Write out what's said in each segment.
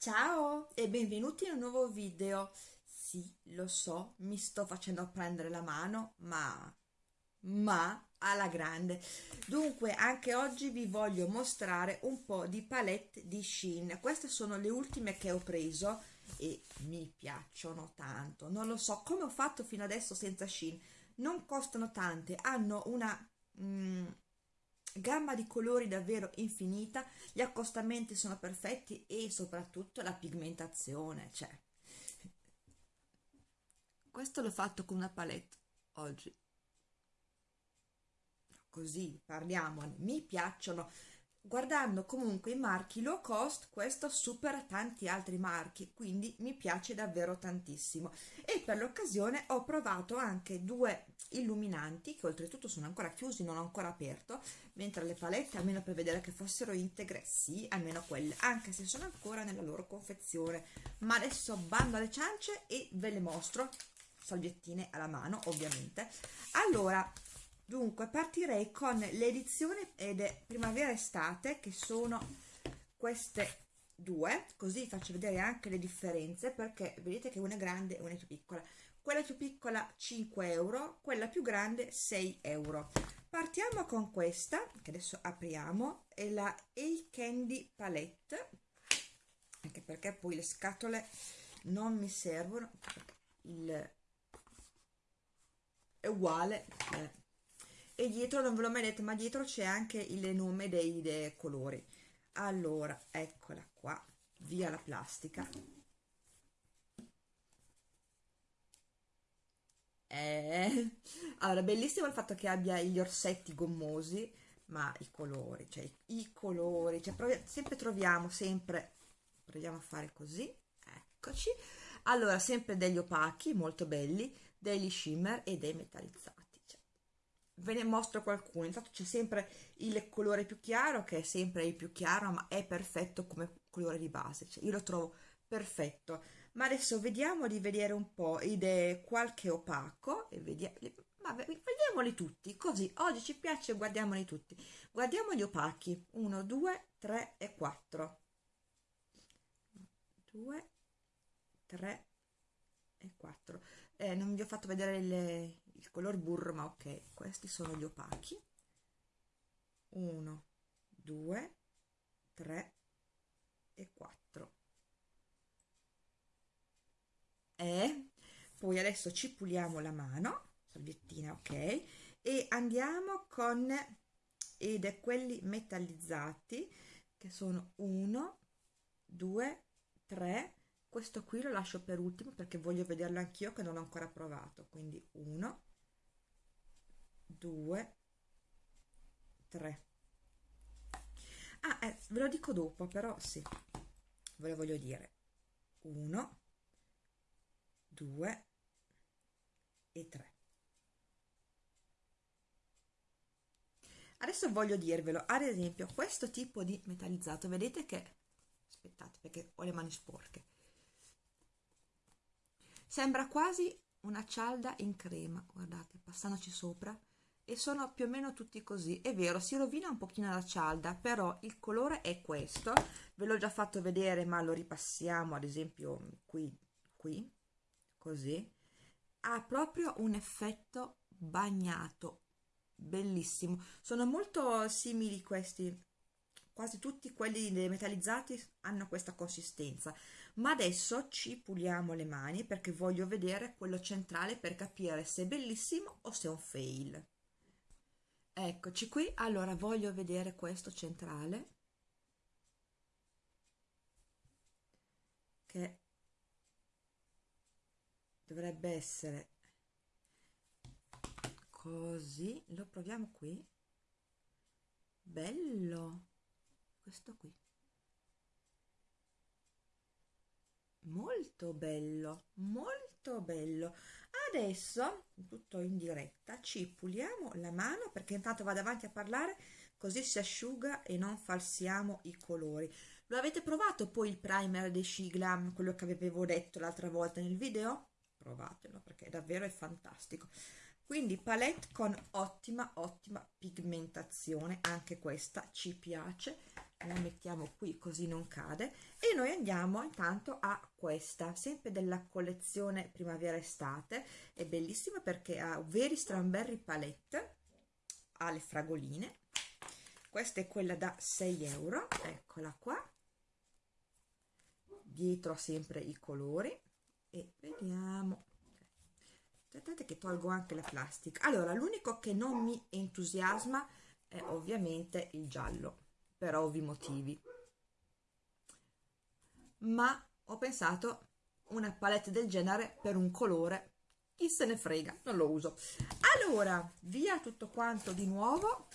Ciao e benvenuti in un nuovo video. Sì, lo so, mi sto facendo prendere la mano, ma... ma alla grande. Dunque, anche oggi vi voglio mostrare un po' di palette di Shein. Queste sono le ultime che ho preso e mi piacciono tanto. Non lo so come ho fatto fino adesso senza Shein. Non costano tante, hanno una... Mm, gamma di colori davvero infinita, gli accostamenti sono perfetti e soprattutto la pigmentazione, cioè. Questo l'ho fatto con una palette oggi. Così parliamone, mi piacciono guardando comunque i marchi low cost questo supera tanti altri marchi quindi mi piace davvero tantissimo. E per l'occasione ho provato anche due illuminanti che oltretutto sono ancora chiusi non ho ancora aperto mentre le palette almeno per vedere che fossero integre sì almeno quelle anche se sono ancora nella loro confezione. Ma adesso bando alle ciance e ve le mostro. Salviettine alla mano ovviamente. Allora dunque partirei con l'edizione ed è primavera-estate che sono queste due così faccio vedere anche le differenze perché vedete che una è grande e una è più piccola. Quella più piccola 5 euro quella più grande 6 euro. Partiamo con questa che adesso apriamo è la A Candy Palette anche perché poi le scatole non mi servono il è uguale eh e dietro non ve l'ho mai detto ma dietro c'è anche il nome dei, dei colori. Allora eccola qua via la plastica. Eh, allora bellissimo il fatto che abbia gli orsetti gommosi ma i colori cioè i, colori cioè sempre troviamo sempre proviamo a fare così eccoci. Allora sempre degli opachi molto belli degli shimmer e dei metallizzati ve ne mostro qualcuno. Infatti c'è sempre il colore più chiaro che è sempre il più chiaro ma è perfetto come colore di base cioè io lo trovo perfetto. Ma adesso vediamo di vedere un po' ed qualche opaco e vediamo ma vediamoli tutti così oggi ci piace guardiamoli tutti. Guardiamo gli opachi 1 2 3 e 4 2 3 e 4 eh, non vi ho fatto vedere le, il color burro ma ok questi sono gli opachi. 1 2 3 e 4 e poi adesso ci puliamo la mano salviettina ok e andiamo con ed è quelli metallizzati che sono 1 2 3 questo qui lo lascio per ultimo perché voglio vederlo anch'io che non ho ancora provato. Quindi 1 2 3 ah eh, ve lo dico dopo però sì ve lo voglio dire. 1 2 e 3 adesso voglio dirvelo ad esempio questo tipo di metallizzato vedete che aspettate perché ho le mani sporche. Sembra quasi una cialda in crema guardate passandoci sopra e sono più o meno tutti così. È vero si rovina un pochino la cialda però il colore è questo. Ve l'ho già fatto vedere ma lo ripassiamo ad esempio qui qui così. Ha proprio un effetto bagnato bellissimo. Sono molto simili questi. Quasi tutti quelli metallizzati hanno questa consistenza. Ma adesso ci puliamo le mani perché voglio vedere quello centrale per capire se è bellissimo o se è un fail eccoci qui. Allora voglio vedere questo centrale che dovrebbe essere così. Lo proviamo qui. Bello. Questo qui molto bello molto bello. Adesso tutto in diretta ci puliamo la mano perché intanto vado avanti a parlare così si asciuga e non falsiamo i colori. Lo avete provato poi il primer dei Shiglam quello che avevo detto l'altra volta nel video? Provatelo perché davvero è fantastico. Quindi palette con ottima ottima pigmentazione anche questa ci piace la mettiamo qui così non cade. E noi andiamo intanto a questa sempre della collezione primavera estate è bellissima perché ha veri strawberry palette ha le fragoline. Questa è quella da 6 euro eccola qua. Dietro sempre i colori. E vediamo. Aspettate che tolgo anche la plastica. Allora l'unico che non mi entusiasma è ovviamente il giallo per ovvi motivi. Ma ho pensato una palette del genere per un colore chi se ne frega non lo uso. Allora via tutto quanto di nuovo.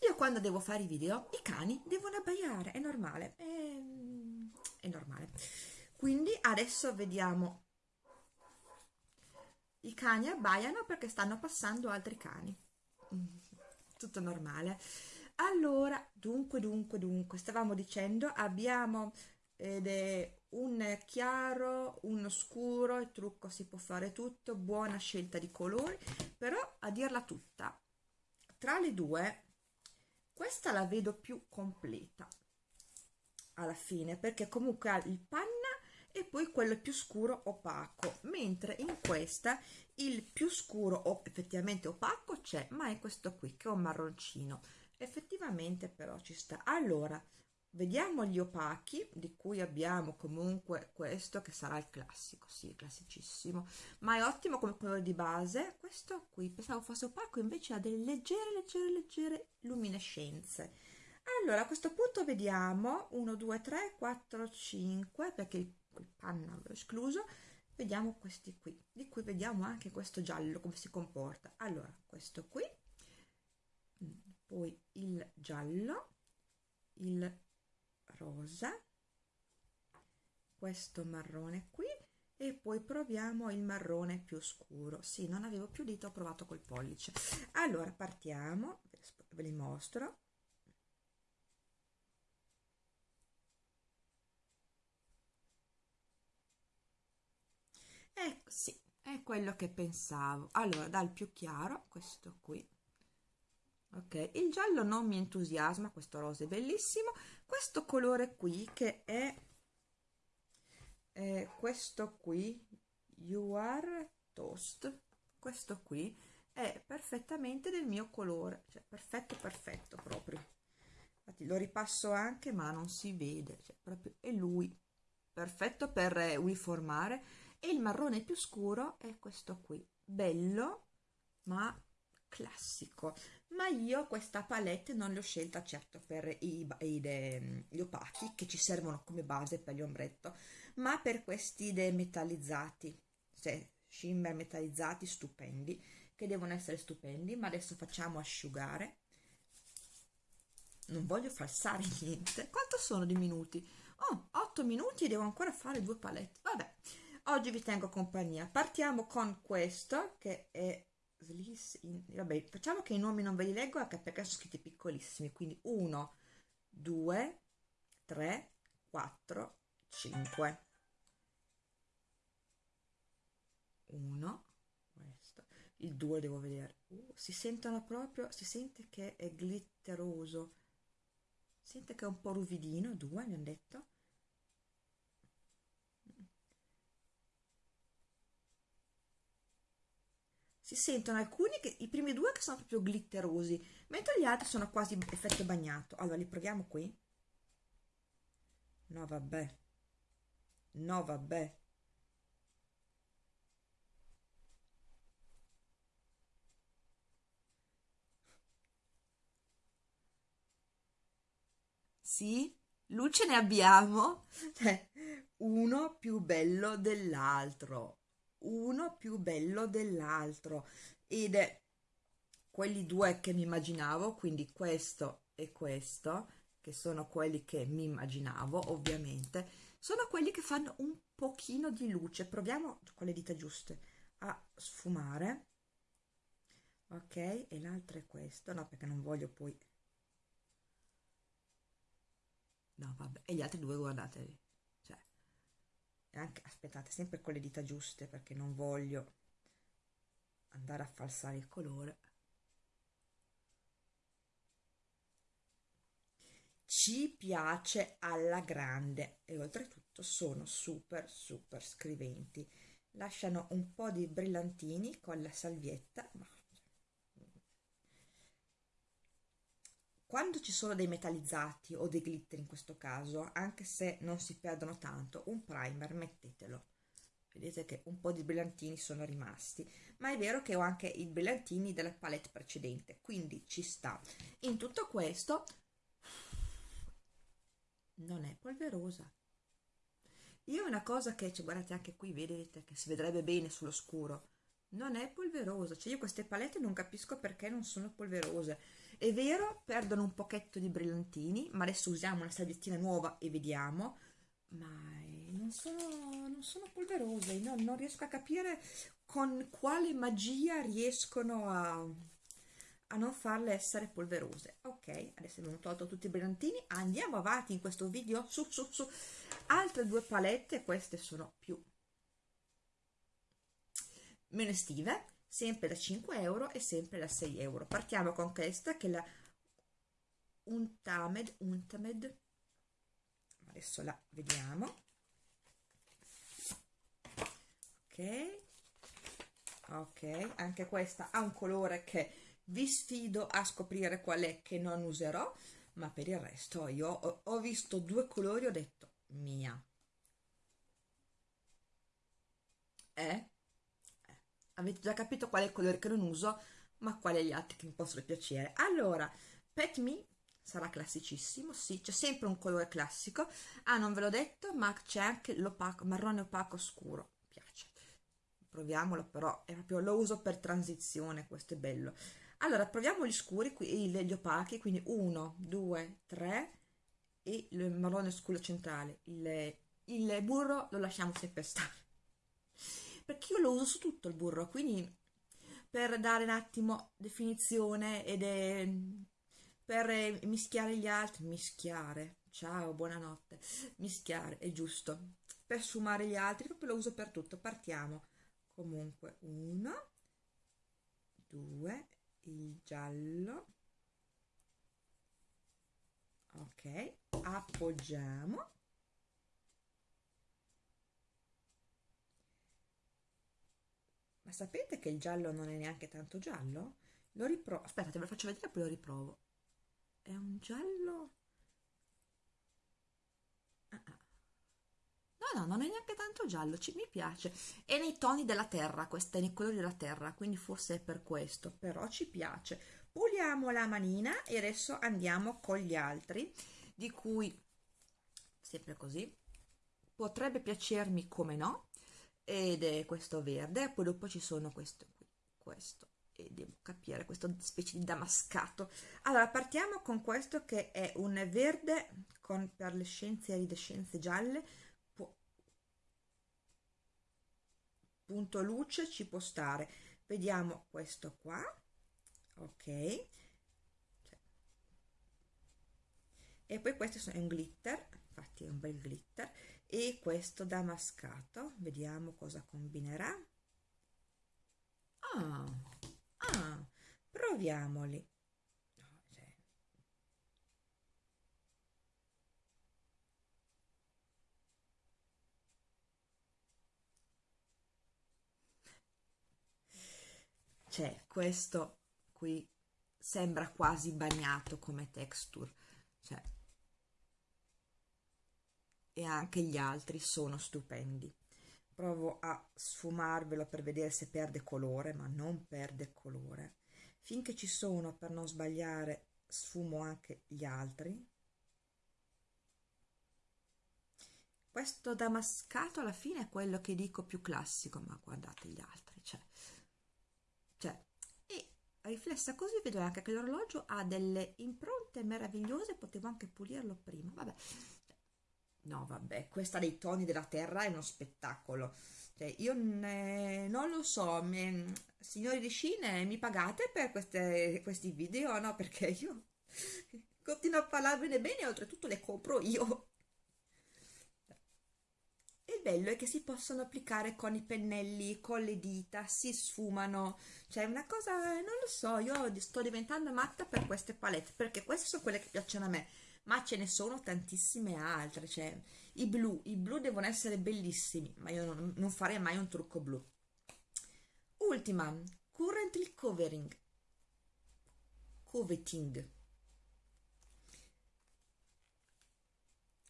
Io quando devo fare i video i cani devono abbaiare è normale è, è normale. Quindi adesso vediamo. I cani abbaiano perché stanno passando altri cani tutto normale. Allora dunque dunque dunque stavamo dicendo abbiamo ed è un chiaro uno scuro il trucco si può fare tutto buona scelta di colori però a dirla tutta tra le due questa la vedo più completa alla fine perché comunque ha il panna e poi quello più scuro opaco. Mentre in questa il più scuro o effettivamente opaco c'è ma è questo qui che è un marroncino. Effettivamente però ci sta. Allora vediamo gli opachi di cui abbiamo comunque questo che sarà il classico. Sì classicissimo. Ma è ottimo come colore di base. Questo qui pensavo fosse opaco invece ha delle leggere leggere leggere luminescenze. Allora a questo punto vediamo 1 2 3 4 5 perché il panna l'ho escluso vediamo questi qui. Di cui vediamo anche questo giallo come si comporta. Allora questo qui poi il giallo il rosa questo marrone qui e poi proviamo il marrone più scuro. Sì non avevo più dito ho provato col pollice. Allora partiamo ve li mostro ecco sì è quello che pensavo. Allora dal più chiaro questo qui. Ok il giallo non mi entusiasma questo rosa è bellissimo. Questo colore qui che è eh, questo qui you are toast. Questo qui è perfettamente del mio colore cioè perfetto perfetto proprio. Infatti lo ripasso anche ma non si vede cioè proprio è lui. Perfetto per eh, uniformare e il marrone più scuro è questo qui. Bello ma classico. Ma io questa palette non l'ho scelta certo per i, i, de, gli opachi che ci servono come base per gli ombretto ma per questi demetallizzati. Cioè shimmer metallizzati stupendi che devono essere stupendi ma adesso facciamo asciugare. Non voglio falsare niente. Quanto sono di minuti? Oh 8 minuti e devo ancora fare due palette. Vabbè oggi vi tengo compagnia. Partiamo con questo che è in, vabbè facciamo che i nomi non ve li leggo anche perché sono scritti piccolissimi quindi 1 2 3 4 5 1 questo. Il 2 devo vedere. Uh, si sentono proprio si sente che è glitteroso. Sente che è un po' ruvidino 2 mi hanno detto si sentono alcuni che i primi due che sono proprio glitterosi mentre gli altri sono quasi effetto bagnato. Allora li proviamo qui. No vabbè. No vabbè. Sì luce ne abbiamo. Uno più bello dell'altro uno più bello dell'altro. Ed è quelli due che mi immaginavo quindi questo e questo che sono quelli che mi immaginavo ovviamente sono quelli che fanno un pochino di luce. Proviamo con le dita giuste a sfumare. Ok e l'altro è questo. No perché non voglio poi. No vabbè. E gli altri due guardatevi anche aspettate sempre con le dita giuste perché non voglio andare a falsare il colore. Ci piace alla grande. E oltretutto sono super super scriventi. Lasciano un po' di brillantini con la salvietta quando ci sono dei metallizzati o dei glitter in questo caso anche se non si perdono tanto un primer mettetelo. Vedete che un po' di brillantini sono rimasti ma è vero che ho anche i brillantini della palette precedente quindi ci sta. In tutto questo non è polverosa. Io una cosa che cioè, guardate anche qui vedete che si vedrebbe bene sullo scuro non è polverosa. Cioè io queste palette non capisco perché non sono polverose è vero perdono un pochetto di brillantini ma adesso usiamo una salviettina nuova e vediamo ma non sono, non sono polverose no, non riesco a capire con quale magia riescono a a non farle essere polverose. Ok adesso abbiamo tolto tutti i brillantini andiamo avanti in questo video su su su altre due palette queste sono più meno estive sempre da 5 euro e sempre da 6 euro. Partiamo con questa che è la Untamed Untamed. Adesso la vediamo. Ok. Ok anche questa ha un colore che vi sfido a scoprire qual è che non userò ma per il resto io ho, ho visto due colori ho detto mia eh? Avete già capito qual è il colore che non uso ma quali gli altri che mi possono piacere. Allora Pet Me sarà classicissimo sì c'è sempre un colore classico. Ah non ve l'ho detto ma c'è anche l'opaco marrone opaco scuro piace. Proviamolo però è proprio lo uso per transizione questo è bello. Allora proviamo gli scuri qui gli opachi quindi 1 2 3 e il marrone scuro centrale. Il, il burro lo lasciamo sempre stare perché io lo uso su tutto il burro quindi per dare un attimo definizione ed è per mischiare gli altri mischiare. Ciao buonanotte. Mischiare è giusto. Per sfumare gli altri proprio lo uso per tutto. Partiamo. Comunque 1 2 il giallo. Ok appoggiamo sapete che il giallo non è neanche tanto giallo? lo riprovo aspettate ve lo faccio vedere poi lo riprovo è un giallo ah, ah. no no non è neanche tanto giallo ci, mi piace è nei toni della terra questa è nei colori della terra quindi forse è per questo però ci piace puliamo la manina e adesso andiamo con gli altri di cui sempre così potrebbe piacermi come no ed è questo verde poi dopo ci sono questo qui questo e devo capire questa specie di damascato. Allora partiamo con questo che è un verde con perlescenze e iridescenze gialle punto luce ci può stare. Vediamo questo qua ok. E poi questo è un glitter infatti è un bel glitter e questo damascato vediamo cosa combinerà. Ah, ah proviamoli. C'è questo qui sembra quasi bagnato come texture. Cioè e anche gli altri sono stupendi. Provo a sfumarvelo per vedere se perde colore ma non perde colore. Finché ci sono per non sbagliare sfumo anche gli altri. Questo damascato alla fine è quello che dico più classico ma guardate gli altri cioè cioè e riflessa così vedo anche che l'orologio ha delle impronte meravigliose potevo anche pulirlo prima vabbè no vabbè questa dei toni della terra è uno spettacolo. Cioè, io ne, non lo so mi, signori di Cine mi pagate per queste, questi video? No perché io continuo a parlarvene bene oltretutto le compro io. E bello è che si possono applicare con i pennelli, con le dita, si sfumano, cioè una cosa, non lo so, io sto diventando matta per queste palette, perché queste sono quelle che piacciono a me, ma ce ne sono tantissime altre, cioè i blu, i blu devono essere bellissimi, ma io non, non farei mai un trucco blu. Ultima, Currently Covering, Coveting.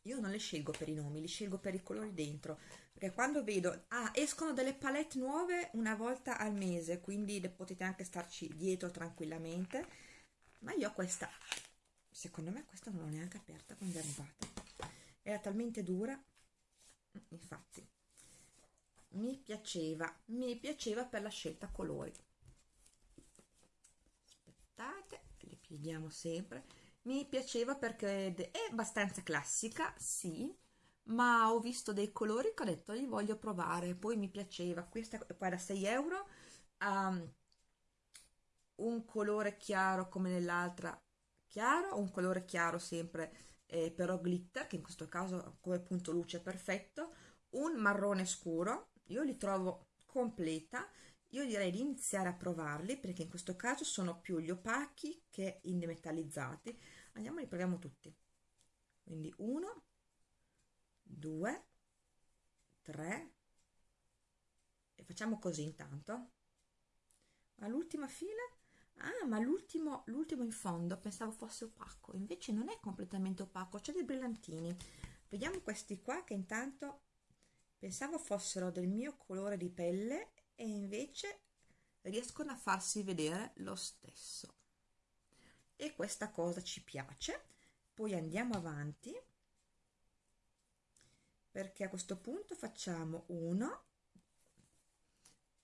Io non le scelgo per i nomi, li scelgo per i colori dentro, perché quando vedo, ah, escono delle palette nuove una volta al mese, quindi potete anche starci dietro tranquillamente, ma io ho questa, secondo me questa non l'ho neanche aperta quando è arrivata, era talmente dura, infatti, mi piaceva, mi piaceva per la scelta colori. Aspettate, le pieghiamo sempre, mi piaceva perché è abbastanza classica, sì, ma ho visto dei colori che ho detto li voglio provare, poi mi piaceva, questa qua da 6 euro, um, un colore chiaro come nell'altra chiaro, un colore chiaro sempre eh, però glitter, che in questo caso come punto luce perfetto, un marrone scuro, io li trovo completa, io direi di iniziare a provarli perché in questo caso sono più gli opachi che i demetallizzati andiamo li proviamo tutti. Quindi 1 2 3 e facciamo così intanto. All'ultima fila ah ma l'ultimo l'ultimo in fondo pensavo fosse opaco invece non è completamente opaco c'è dei brillantini. Vediamo questi qua che intanto pensavo fossero del mio colore di pelle e invece riescono a farsi vedere lo stesso. E questa cosa ci piace. Poi andiamo avanti perché a questo punto facciamo 1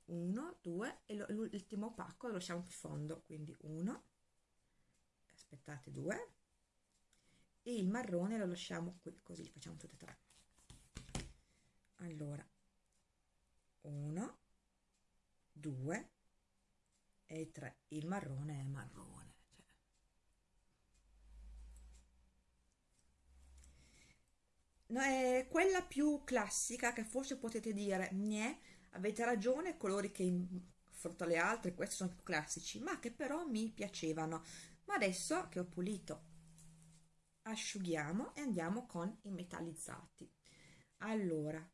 1 2 e l'ultimo opaco lo lasciamo più fondo quindi 1 aspettate 2 e il marrone lo lasciamo qui così li facciamo tutti e tre allora 1 2 e 3 il marrone è marrone cioè. no, è quella più classica che forse potete dire Gne, avete ragione colori che in fronte alle altre questi sono più classici ma che però mi piacevano. Ma adesso che ho pulito asciughiamo e andiamo con i metallizzati. Allora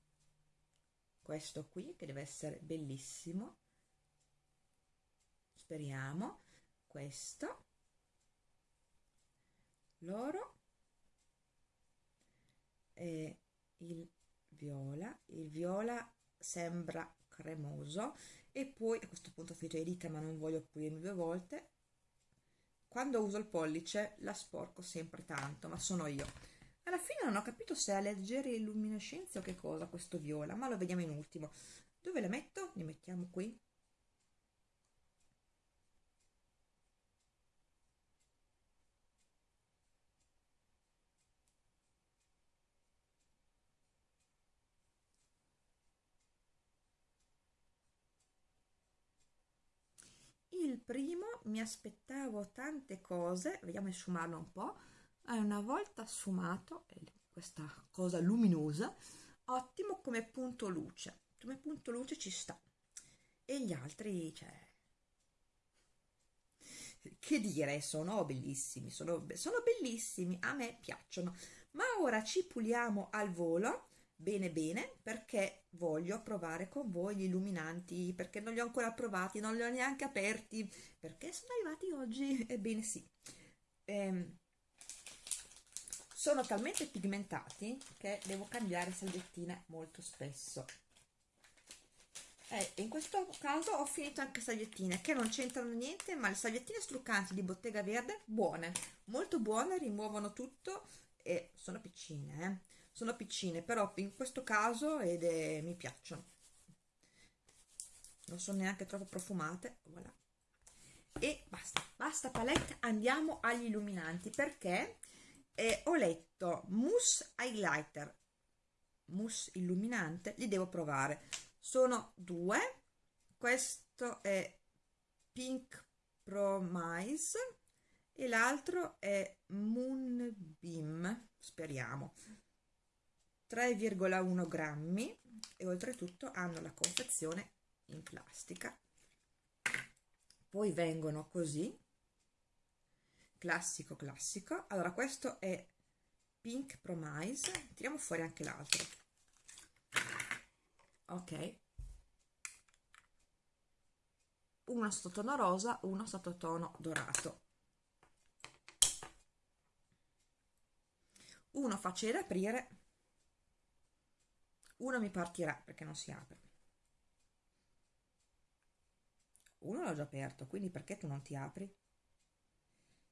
questo qui che deve essere bellissimo. Speriamo. Questo. L'oro. E il viola. Il viola sembra cremoso e poi a questo punto ho finito le dita ma non voglio pulirmi due volte. Quando uso il pollice la sporco sempre tanto ma sono io. Alla fine non ho capito se ha leggere luminescenze o che cosa questo viola ma lo vediamo in ultimo. Dove la metto? li mettiamo qui il primo mi aspettavo tante cose vediamo di sfumarlo un po' una volta sfumato questa cosa luminosa ottimo come punto luce. Come punto luce ci sta. E gli altri cioè che dire sono bellissimi sono, sono bellissimi a me piacciono. Ma ora ci puliamo al volo bene bene perché voglio provare con voi gli illuminanti perché non li ho ancora provati non li ho neanche aperti. Perché sono arrivati oggi? Ebbene sì. Ehm, sono talmente pigmentati che devo cambiare salviettine molto spesso. Eh, in questo caso ho finito anche salviettine che non c'entrano niente ma le salviettine struccanti di bottega verde buone molto buone rimuovono tutto e sono piccine eh sono piccine però in questo caso ed è, mi piacciono. Non sono neanche troppo profumate voilà. e basta basta palette andiamo agli illuminanti perché eh, ho letto mousse highlighter. Mousse illuminante li devo provare. Sono due questo è pink promise e l'altro è moonbeam speriamo 3,1 grammi e oltretutto hanno la confezione in plastica. Poi vengono così. Classico classico. Allora questo è pink promise. Tiriamo fuori anche l'altro. Ok. Uno sottotono rosa uno sottotono dorato. Uno facile da aprire uno mi partirà perché non si apre. Uno l'ho già aperto quindi perché tu non ti apri?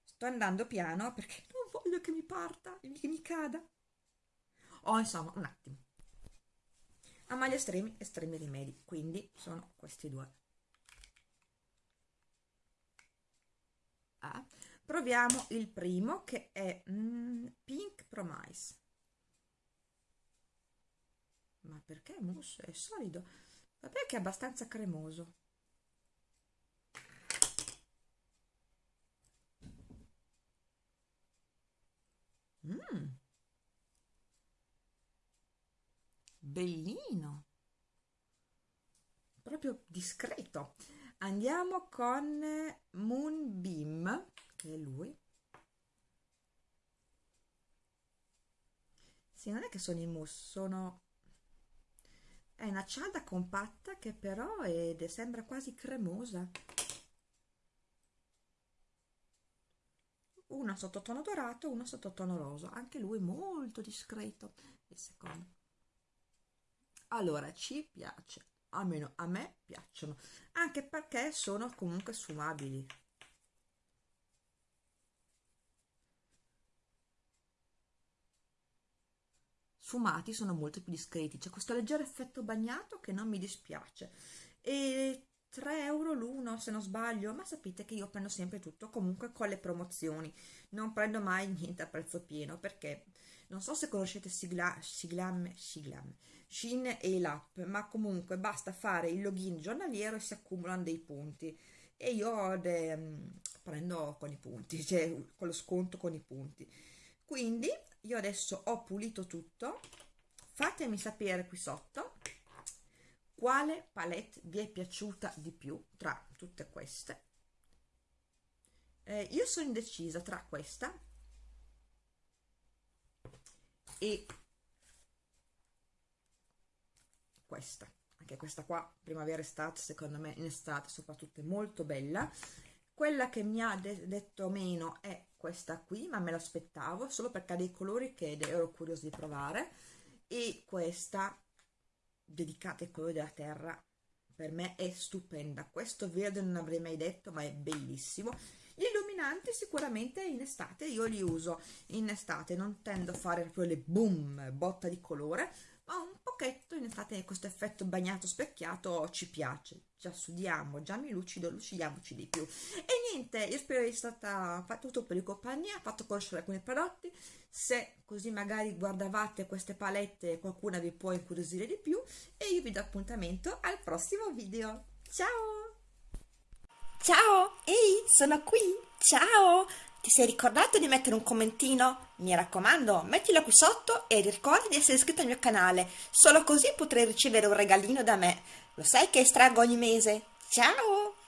Sto andando piano perché non voglio che mi parta che mi cada. Oh insomma un attimo. A mali estremi estremi rimedi quindi sono questi due. Ah, proviamo il primo che è mm, pink promise ma perché? Mousse è solido. Vabbè che è abbastanza cremoso? Mm. bellino. Proprio discreto. Andiamo con Moonbeam che è lui. Sì non è che sono i mousse sono è una cialda compatta che però è, sembra quasi cremosa. Una sottotono dorato una sottotono rosa. Anche lui molto discreto il secondo. Allora ci piace. Almeno a me piacciono. Anche perché sono comunque sfumabili sfumati sono molto più discreti. C'è questo leggero effetto bagnato che non mi dispiace. E 3 euro l'uno se non sbaglio. Ma sapete che io prendo sempre tutto comunque con le promozioni. Non prendo mai niente a prezzo pieno perché non so se conoscete Sigla, Siglam, Siglam, Shin e l'app ma comunque basta fare il login giornaliero e si accumulano dei punti. E io de, mm, prendo con i punti cioè con lo sconto con i punti. Quindi io adesso ho pulito tutto. Fatemi sapere qui sotto quale palette vi è piaciuta di più tra tutte queste. Eh, io sono indecisa tra questa e questa. Anche questa qua primavera estate secondo me in estate soprattutto è molto bella quella che mi ha de detto meno è questa qui ma me l'aspettavo solo perché ha dei colori che ero curiosa di provare. E questa dedicata ai colori della terra per me è stupenda. Questo verde non avrei mai detto ma è bellissimo. Gli illuminanti sicuramente in estate io li uso. In estate non tendo a fare proprio le boom botta di colore pochetto in estate questo effetto bagnato specchiato ci piace. Già sudiamo già mi lucido lucidiamoci di più. E niente io spero essere stata fatto tutto per il compagnia fatto conoscere alcuni prodotti. Se così magari guardavate queste palette qualcuna vi può incuriosire di più. E io vi do appuntamento al prossimo video. Ciao! Ciao! Ehi sono qui! Ciao ti sei ricordato di mettere un commentino? Mi raccomando, mettilo qui sotto e ricorda di essere iscritto al mio canale, solo così potrai ricevere un regalino da me. Lo sai che estraggo ogni mese? Ciao!